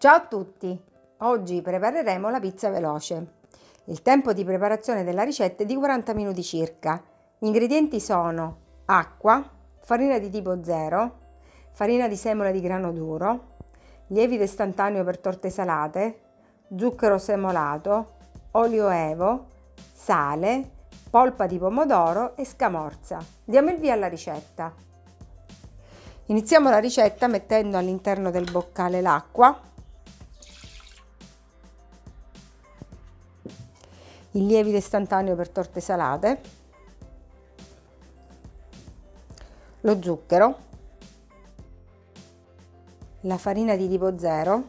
Ciao a tutti! Oggi prepareremo la pizza veloce. Il tempo di preparazione della ricetta è di 40 minuti circa. Gli ingredienti sono acqua, farina di tipo 0, farina di semola di grano duro, lievito istantaneo per torte salate, zucchero semolato, olio evo, sale, polpa di pomodoro e scamorza. Diamo il via alla ricetta. Iniziamo la ricetta mettendo all'interno del boccale l'acqua il lievito istantaneo per torte salate, lo zucchero, la farina di tipo 0,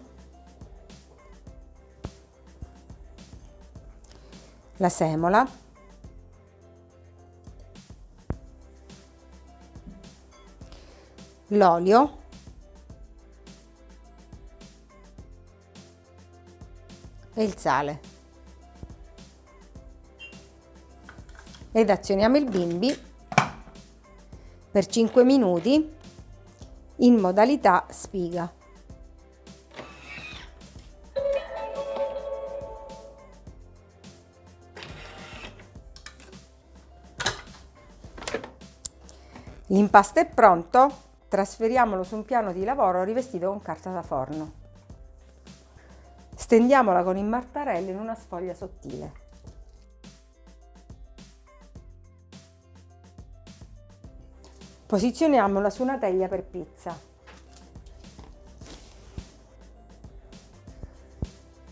la semola, l'olio, e il sale. Ed azioniamo il bimbi per 5 minuti in modalità spiga. L'impasto è pronto, trasferiamolo su un piano di lavoro rivestito con carta da forno. Stendiamola con il martarello in una sfoglia sottile. Posizioniamola su una teglia per pizza.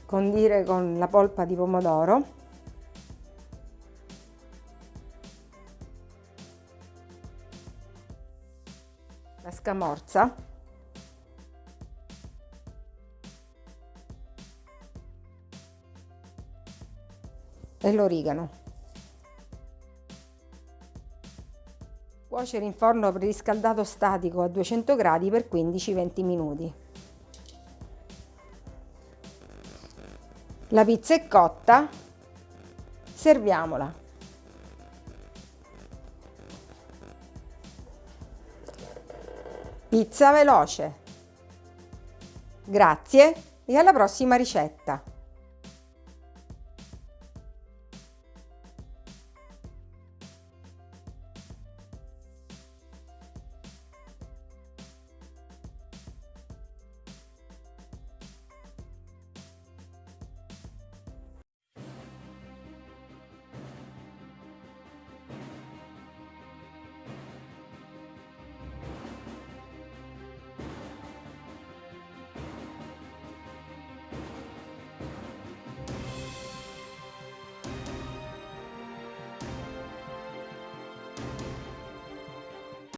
Condire con la polpa di pomodoro. La scamorza. E l'origano. Cuocere in forno preriscaldato statico a 200 gradi per 15-20 minuti. La pizza è cotta, serviamola. Pizza veloce. Grazie e alla prossima ricetta!